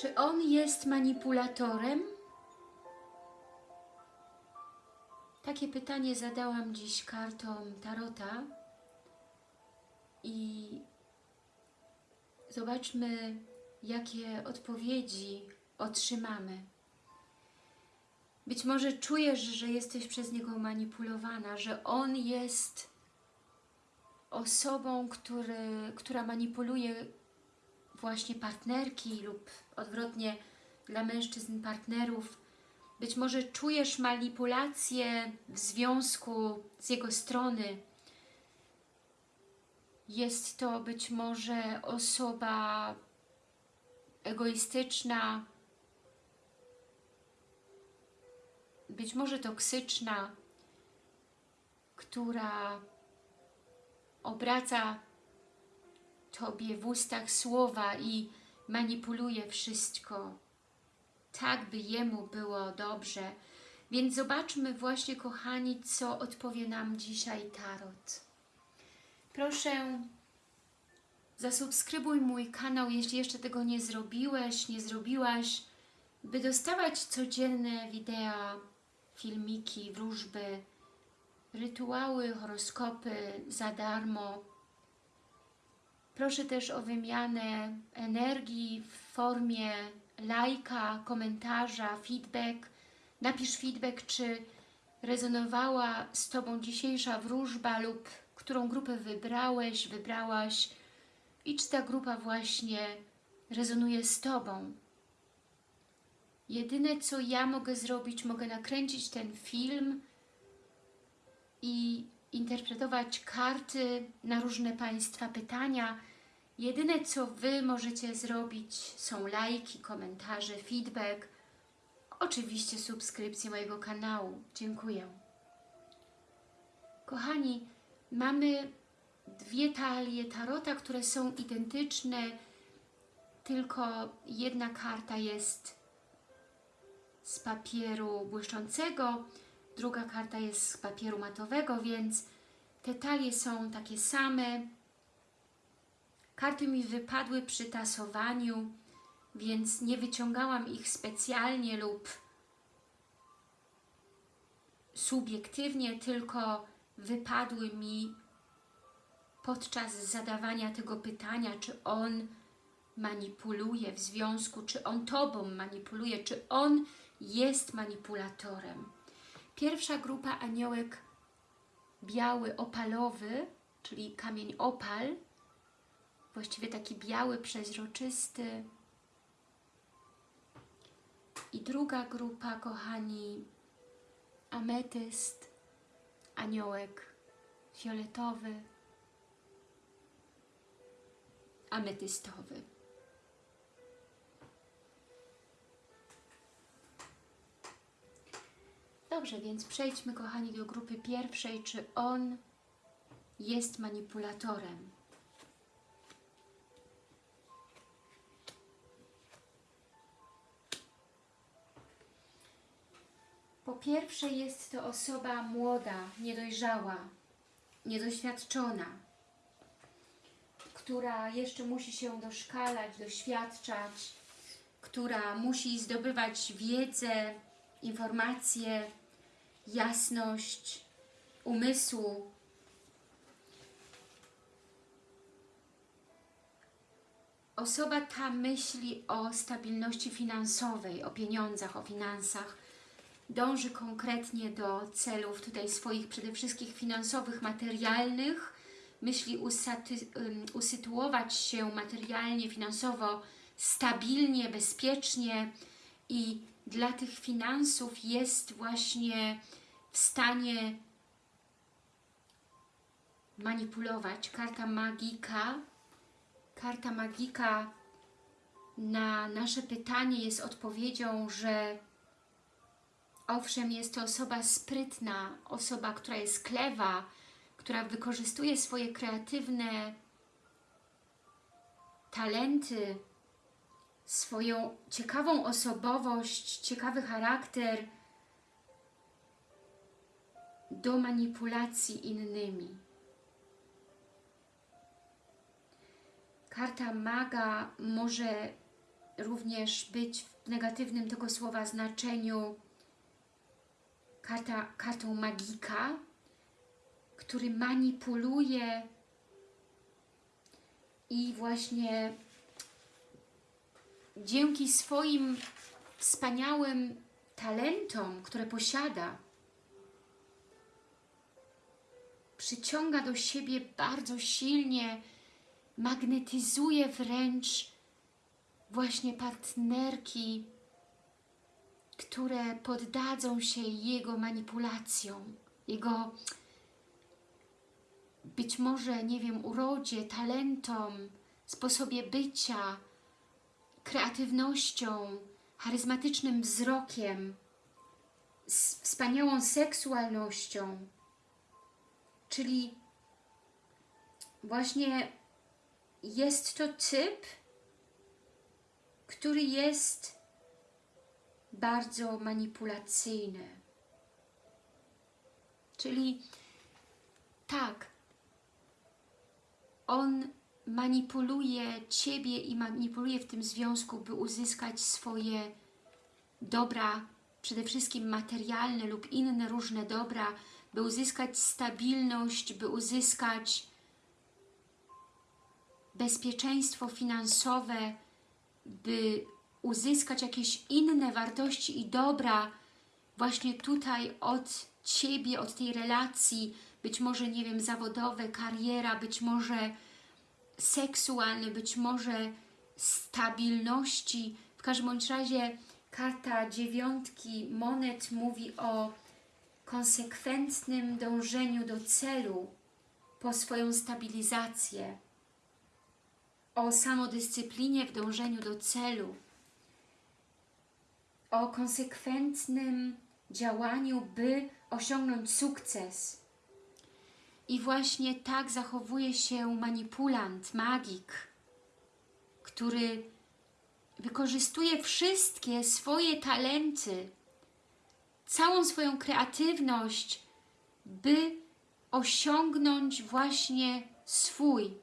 Czy on jest manipulatorem? Takie pytanie zadałam dziś kartom Tarota i zobaczmy, jakie odpowiedzi otrzymamy. Być może czujesz, że jesteś przez niego manipulowana, że on jest osobą, który, która manipuluje właśnie partnerki lub odwrotnie dla mężczyzn partnerów. Być może czujesz manipulację w związku z jego strony. Jest to być może osoba egoistyczna, być może toksyczna, która obraca Tobie w ustach słowa i manipuluje wszystko, tak by Jemu było dobrze. Więc zobaczmy właśnie, kochani, co odpowie nam dzisiaj Tarot. Proszę, zasubskrybuj mój kanał, jeśli jeszcze tego nie zrobiłeś, nie zrobiłaś, by dostawać codzienne wideo, filmiki, wróżby, rytuały, horoskopy za darmo. Proszę też o wymianę energii w formie lajka, komentarza, feedback. Napisz feedback, czy rezonowała z Tobą dzisiejsza wróżba lub którą grupę wybrałeś, wybrałaś i czy ta grupa właśnie rezonuje z Tobą. Jedyne, co ja mogę zrobić, mogę nakręcić ten film i interpretować karty na różne Państwa pytania. Jedyne, co Wy możecie zrobić, są lajki, komentarze, feedback, oczywiście subskrypcję mojego kanału. Dziękuję. Kochani, mamy dwie talie tarota, które są identyczne, tylko jedna karta jest z papieru błyszczącego, druga karta jest z papieru matowego, więc te talie są takie same. Karty mi wypadły przy tasowaniu, więc nie wyciągałam ich specjalnie lub subiektywnie, tylko wypadły mi podczas zadawania tego pytania, czy on manipuluje w związku, czy on Tobą manipuluje, czy on jest manipulatorem. Pierwsza grupa aniołek biały opalowy, czyli kamień opal, właściwie taki biały, przeźroczysty. I druga grupa, kochani, ametyst, aniołek fioletowy, ametystowy. Dobrze, więc przejdźmy, kochani, do grupy pierwszej. Czy on jest manipulatorem? Po pierwsze jest to osoba młoda, niedojrzała, niedoświadczona, która jeszcze musi się doszkalać, doświadczać, która musi zdobywać wiedzę, informacje, jasność umysłu. Osoba ta myśli o stabilności finansowej, o pieniądzach, o finansach, dąży konkretnie do celów tutaj swoich przede wszystkim finansowych, materialnych, myśli usytuować się materialnie, finansowo stabilnie, bezpiecznie i dla tych finansów jest właśnie w stanie manipulować. Karta magika, karta magika na nasze pytanie jest odpowiedzią, że owszem, jest to osoba sprytna, osoba, która jest klewa, która wykorzystuje swoje kreatywne talenty, swoją ciekawą osobowość, ciekawy charakter do manipulacji innymi. Karta maga może również być w negatywnym tego słowa znaczeniu karta, kartą magika, który manipuluje i właśnie dzięki swoim wspaniałym talentom, które posiada, przyciąga do siebie bardzo silnie, magnetyzuje wręcz właśnie partnerki, które poddadzą się jego manipulacjom, jego być może, nie wiem, urodzie, talentom, sposobie bycia, kreatywnością, charyzmatycznym wzrokiem, z wspaniałą seksualnością. Czyli właśnie jest to typ, który jest bardzo manipulacyjny. Czyli tak, on manipuluje Ciebie i manipuluje w tym związku, by uzyskać swoje dobra, przede wszystkim materialne lub inne różne dobra, by uzyskać stabilność, by uzyskać bezpieczeństwo finansowe, by uzyskać jakieś inne wartości i dobra właśnie tutaj od Ciebie, od tej relacji, być może, nie wiem, zawodowe, kariera, być może seksualne, być może stabilności. W każdym bądź razie karta dziewiątki monet mówi o konsekwentnym dążeniu do celu po swoją stabilizację, o samodyscyplinie w dążeniu do celu, o konsekwentnym działaniu, by osiągnąć sukces. I właśnie tak zachowuje się manipulant, magik, który wykorzystuje wszystkie swoje talenty, całą swoją kreatywność, by osiągnąć właśnie swój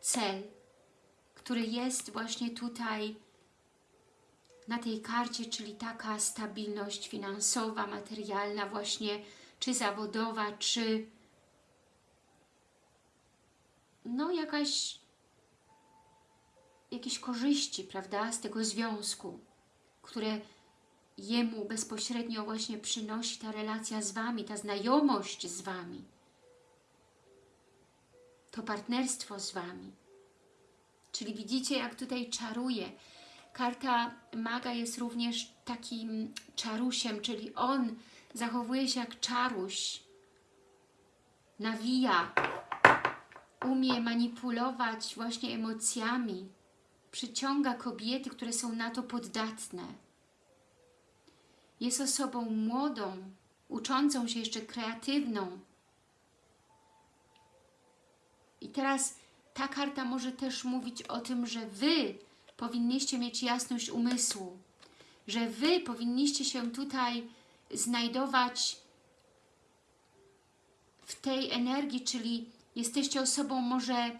cel, który jest właśnie tutaj na tej karcie, czyli taka stabilność finansowa, materialna właśnie, czy zawodowa, czy no jakaś jakieś korzyści, prawda, z tego związku, które jemu bezpośrednio właśnie przynosi ta relacja z Wami, ta znajomość z Wami, to partnerstwo z Wami. Czyli widzicie, jak tutaj czaruje. Karta maga jest również takim czarusiem, czyli on zachowuje się jak czaruś, nawija, umie manipulować właśnie emocjami, przyciąga kobiety, które są na to poddatne. Jest osobą młodą, uczącą się jeszcze kreatywną. I teraz ta karta może też mówić o tym, że Wy powinniście mieć jasność umysłu, że Wy powinniście się tutaj znajdować w tej energii, czyli jesteście osobą może,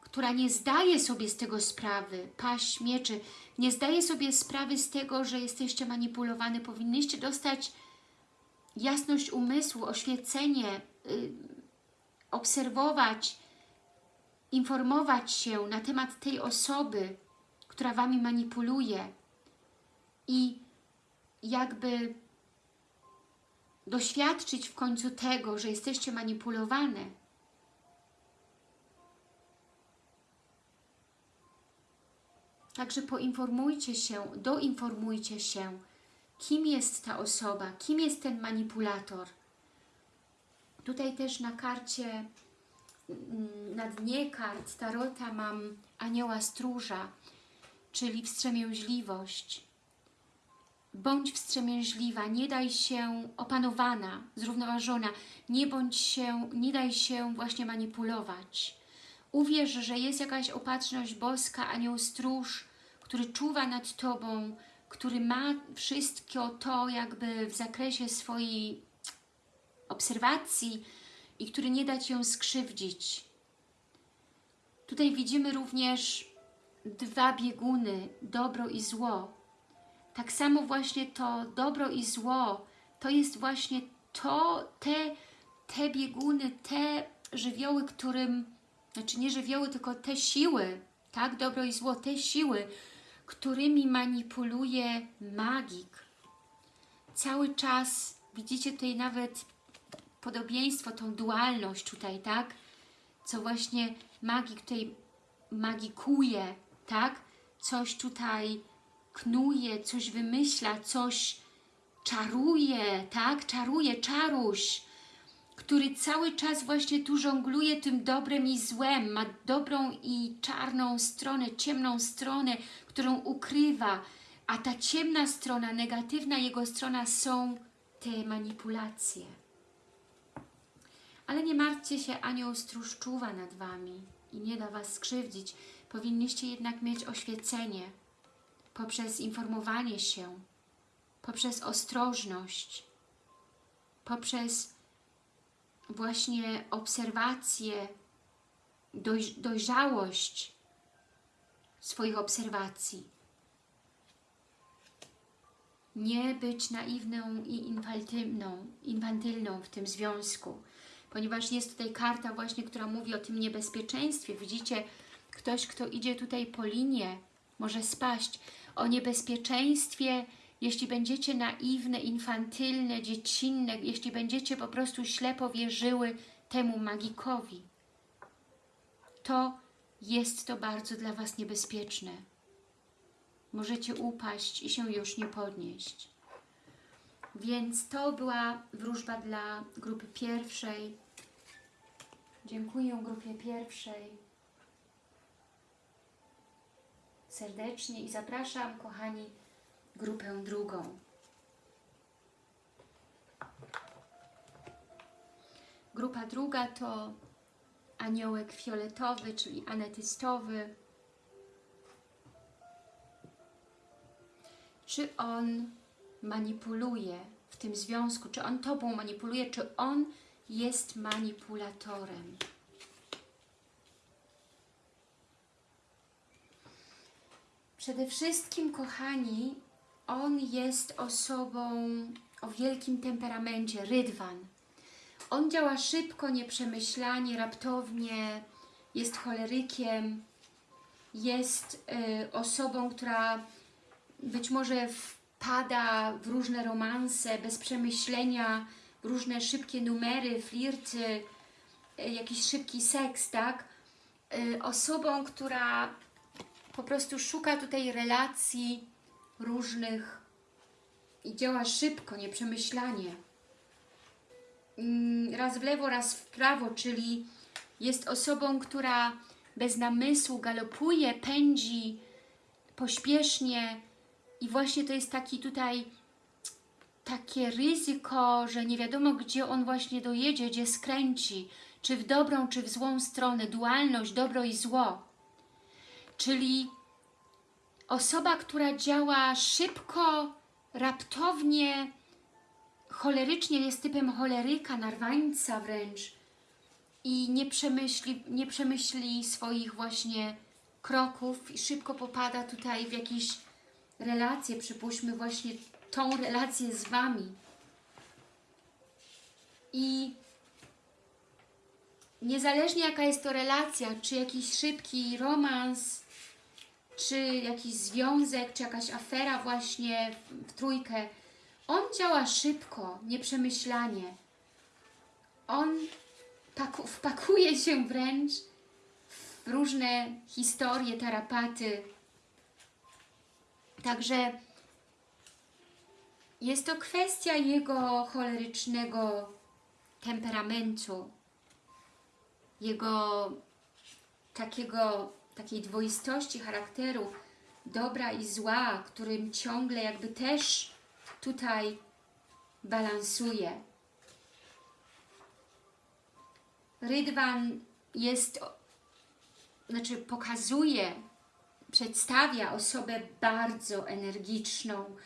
która nie zdaje sobie z tego sprawy, paść mieczy, nie zdaje sobie sprawy z tego, że jesteście manipulowani, powinniście dostać jasność umysłu, oświecenie, yy, obserwować, informować się na temat tej osoby, która Wami manipuluje i jakby doświadczyć w końcu tego, że jesteście manipulowane. Także poinformujcie się, doinformujcie się, kim jest ta osoba, kim jest ten manipulator. Tutaj też na karcie, mm, na dnie kart Tarota mam anioła stróża, czyli wstrzemięźliwość. Bądź wstrzemięźliwa, nie daj się opanowana, zrównoważona, nie bądź się, nie daj się właśnie manipulować. Uwierz, że jest jakaś opatrzność boska, anioł stróż, który czuwa nad Tobą, który ma wszystko to jakby w zakresie swojej obserwacji i który nie da Ci ją skrzywdzić. Tutaj widzimy również dwa bieguny, dobro i zło. Tak samo właśnie to dobro i zło, to jest właśnie to, te, te bieguny, te żywioły, którym, znaczy nie żywioły, tylko te siły, tak, dobro i zło, te siły, którymi manipuluje magik. Cały czas, widzicie tutaj nawet podobieństwo, tą dualność tutaj, tak? Co właśnie magik tutaj magikuje, tak? Coś tutaj knuje, coś wymyśla, coś czaruje, tak? Czaruje, czaruś, który cały czas właśnie tu żongluje tym dobrem i złem, ma dobrą i czarną stronę, ciemną stronę, którą ukrywa, a ta ciemna strona, negatywna jego strona są te manipulacje. Ale nie martwcie się, anioł stróż czuwa nad Wami i nie da Was skrzywdzić. Powinniście jednak mieć oświecenie poprzez informowanie się, poprzez ostrożność, poprzez właśnie obserwację, doj, dojrzałość swoich obserwacji. Nie być naiwną i infantylną, infantylną w tym związku, ponieważ jest tutaj karta właśnie, która mówi o tym niebezpieczeństwie. Widzicie, ktoś, kto idzie tutaj po linie, może spaść o niebezpieczeństwie, jeśli będziecie naiwne, infantylne, dziecinne, jeśli będziecie po prostu ślepo wierzyły temu magikowi, to jest to bardzo dla Was niebezpieczne. Możecie upaść i się już nie podnieść. Więc to była wróżba dla grupy pierwszej. Dziękuję grupie pierwszej serdecznie i zapraszam, kochani, grupę drugą. Grupa druga to aniołek fioletowy, czyli anetystowy. Czy on manipuluje w tym związku? Czy on Tobą manipuluje? Czy on jest manipulatorem? Przede wszystkim, kochani, on jest osobą o wielkim temperamencie, rydwan. On działa szybko, nieprzemyślanie, raptownie, jest cholerykiem, jest y, osobą, która być może wpada w różne romanse bez przemyślenia, w różne szybkie numery, flirty, y, jakiś szybki seks, tak? Y, osobą, która po prostu szuka tutaj relacji różnych i działa szybko, nieprzemyślanie. Mm, raz w lewo, raz w prawo, czyli jest osobą, która bez namysłu galopuje, pędzi pośpiesznie i właśnie to jest taki tutaj takie ryzyko, że nie wiadomo gdzie on właśnie dojedzie, gdzie skręci, czy w dobrą, czy w złą stronę, dualność, dobro i zło. Czyli osoba, która działa szybko, raptownie, cholerycznie, jest typem choleryka, narwańca wręcz i nie przemyśli, nie przemyśli swoich właśnie kroków i szybko popada tutaj w jakieś relacje, przypuśćmy właśnie tą relację z Wami. I niezależnie jaka jest to relacja, czy jakiś szybki romans, czy jakiś związek, czy jakaś afera właśnie w, trójkę, on działa szybko, nieprzemyślanie. On paku, wpakuje się wręcz w różne historie, tarapaty. Także jest to kwestia jego cholerycznego temperamentu, jego takiego takiej dwoistości charakteru, dobra i zła, którym ciągle jakby też tutaj balansuje. Rydwan jest, znaczy pokazuje, przedstawia osobę bardzo energiczną,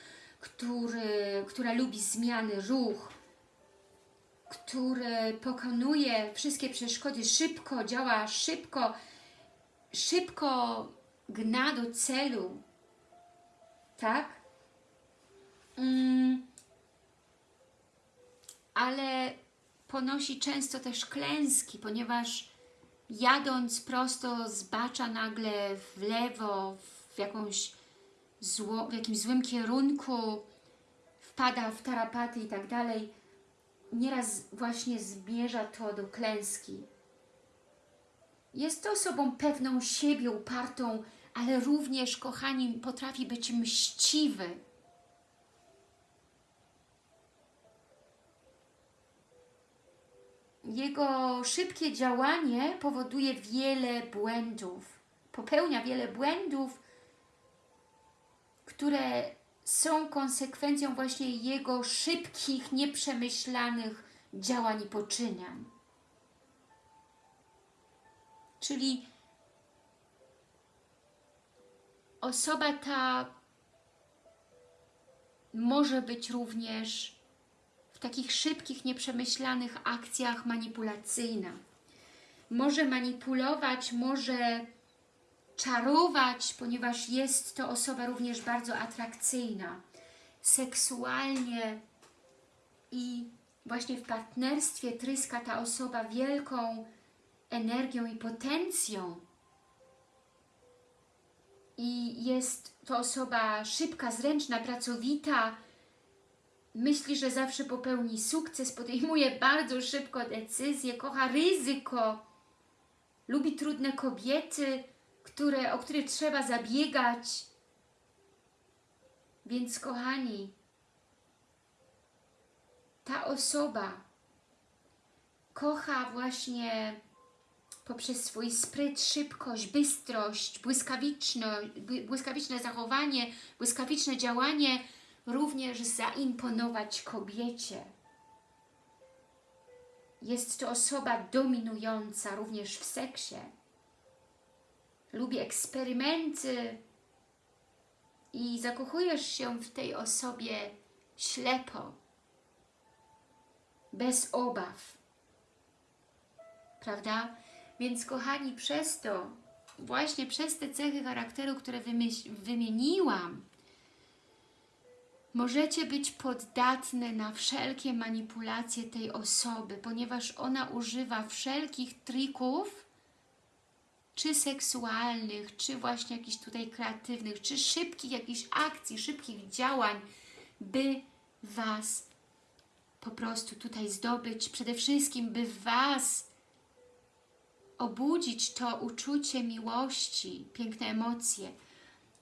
który, która lubi zmiany, ruch, który pokonuje wszystkie przeszkody szybko, działa szybko, szybko gna do celu, tak? Mm, ale ponosi często też klęski, ponieważ jadąc prosto zbacza nagle w lewo, w, jakąś zło, w jakimś złym kierunku, wpada w tarapaty i tak dalej, nieraz właśnie zmierza to do klęski. Jest osobą pewną siebie, upartą, ale również, kochani, potrafi być mściwy. Jego szybkie działanie powoduje wiele błędów. Popełnia wiele błędów, które są konsekwencją właśnie jego szybkich, nieprzemyślanych działań i poczynań. Czyli osoba ta może być również w takich szybkich, nieprzemyślanych akcjach manipulacyjna. Może manipulować, może czarować, ponieważ jest to osoba również bardzo atrakcyjna, seksualnie i właśnie w partnerstwie tryska ta osoba wielką energią i potencją. I jest to osoba szybka, zręczna, pracowita, myśli, że zawsze popełni sukces, podejmuje bardzo szybko decyzje, kocha ryzyko, lubi trudne kobiety, które, o które trzeba zabiegać. Więc kochani, ta osoba kocha właśnie poprzez swój spryt, szybkość, bystrość, błyskawiczne zachowanie, błyskawiczne działanie, również zaimponować kobiecie. Jest to osoba dominująca również w seksie. Lubi eksperymenty i zakochujesz się w tej osobie ślepo, bez obaw. Prawda? Więc kochani, przez to, właśnie przez te cechy charakteru, które wymieniłam, możecie być poddatne na wszelkie manipulacje tej osoby, ponieważ ona używa wszelkich trików, czy seksualnych, czy właśnie jakichś tutaj kreatywnych, czy szybkich jakichś akcji, szybkich działań, by Was po prostu tutaj zdobyć, przede wszystkim by Was obudzić to uczucie miłości, piękne emocje.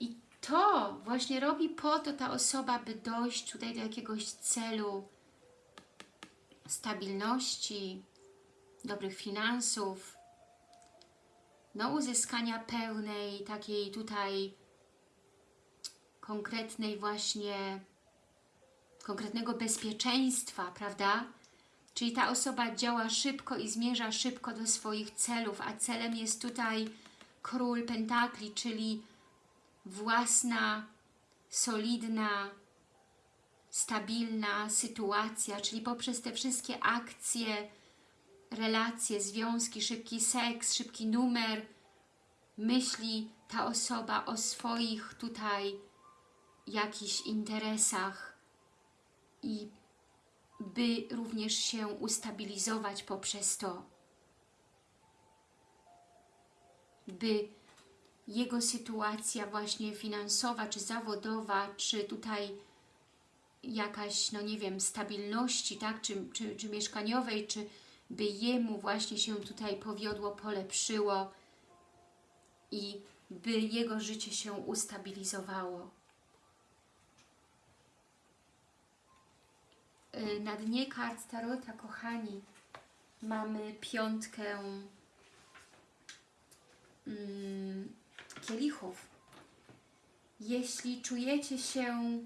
I to właśnie robi po to ta osoba, by dojść tutaj do jakiegoś celu stabilności, dobrych finansów, no uzyskania pełnej takiej tutaj konkretnej właśnie konkretnego bezpieczeństwa, prawda? Czyli ta osoba działa szybko i zmierza szybko do swoich celów, a celem jest tutaj król pentakli, czyli własna, solidna, stabilna sytuacja, czyli poprzez te wszystkie akcje, relacje, związki, szybki seks, szybki numer, myśli ta osoba o swoich tutaj jakichś interesach i by również się ustabilizować poprzez to, by jego sytuacja właśnie finansowa, czy zawodowa, czy tutaj jakaś, no nie wiem, stabilności, tak, czy, czy, czy mieszkaniowej, czy by jemu właśnie się tutaj powiodło, polepszyło i by jego życie się ustabilizowało. Na dnie kart Tarota, kochani, mamy piątkę mm, kielichów. Jeśli czujecie się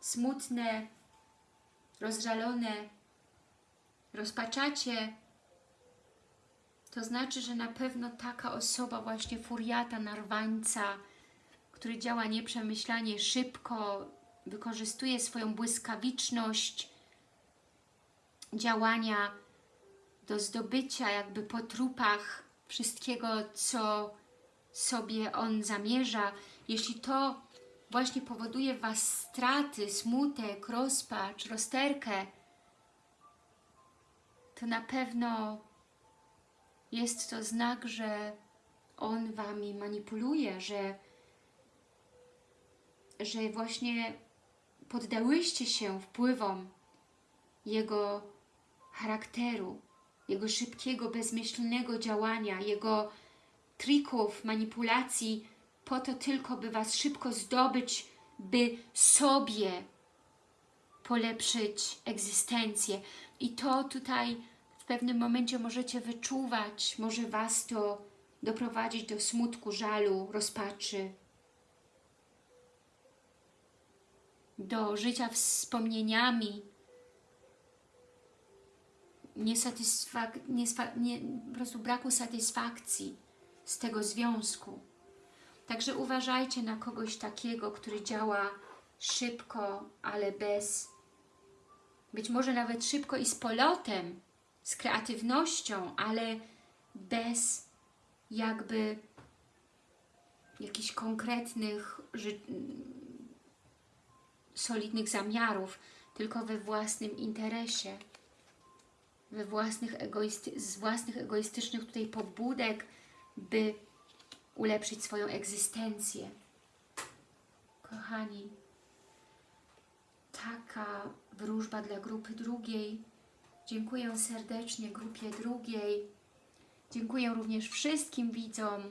smutne, rozżalone, rozpaczacie, to znaczy, że na pewno taka osoba właśnie furiata, narwańca, który działa nieprzemyślanie, szybko, wykorzystuje swoją błyskawiczność działania do zdobycia jakby po trupach wszystkiego, co sobie on zamierza, jeśli to właśnie powoduje w Was straty, smutek, rozpacz, rozterkę, to na pewno jest to znak, że on Wami manipuluje, że, że właśnie poddałyście się wpływom jego charakteru, jego szybkiego, bezmyślnego działania, jego trików, manipulacji, po to tylko, by Was szybko zdobyć, by sobie polepszyć egzystencję. I to tutaj w pewnym momencie możecie wyczuwać, może Was to doprowadzić do smutku, żalu, rozpaczy, do życia wspomnieniami, niesatysfak nie, po prostu braku satysfakcji z tego związku. Także uważajcie na kogoś takiego, który działa szybko, ale bez, być może nawet szybko i z polotem, z kreatywnością, ale bez jakby jakichś konkretnych, solidnych zamiarów, tylko we własnym interesie, we własnych z własnych egoistycznych tutaj pobudek, by ulepszyć swoją egzystencję. Kochani, taka wróżba dla grupy drugiej. Dziękuję serdecznie grupie drugiej. Dziękuję również wszystkim widzom,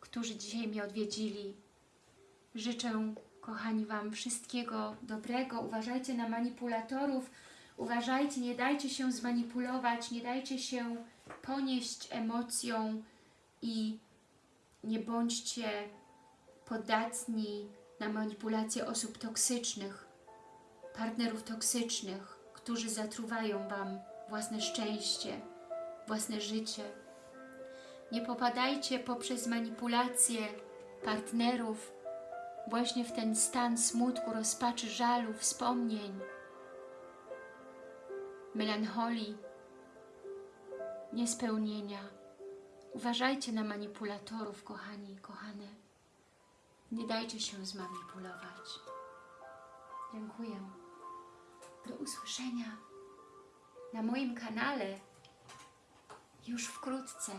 którzy dzisiaj mnie odwiedzili. Życzę, kochani, Wam wszystkiego dobrego. Uważajcie na manipulatorów. Uważajcie, nie dajcie się zmanipulować, nie dajcie się ponieść emocją i nie bądźcie podatni na manipulacje osób toksycznych, partnerów toksycznych, którzy zatruwają Wam własne szczęście, własne życie. Nie popadajcie poprzez manipulacje partnerów właśnie w ten stan smutku, rozpaczy, żalu, wspomnień, melancholii, niespełnienia. Uważajcie na manipulatorów, kochani, kochane. Nie dajcie się zmanipulować. Dziękuję. Do usłyszenia na moim kanale już wkrótce.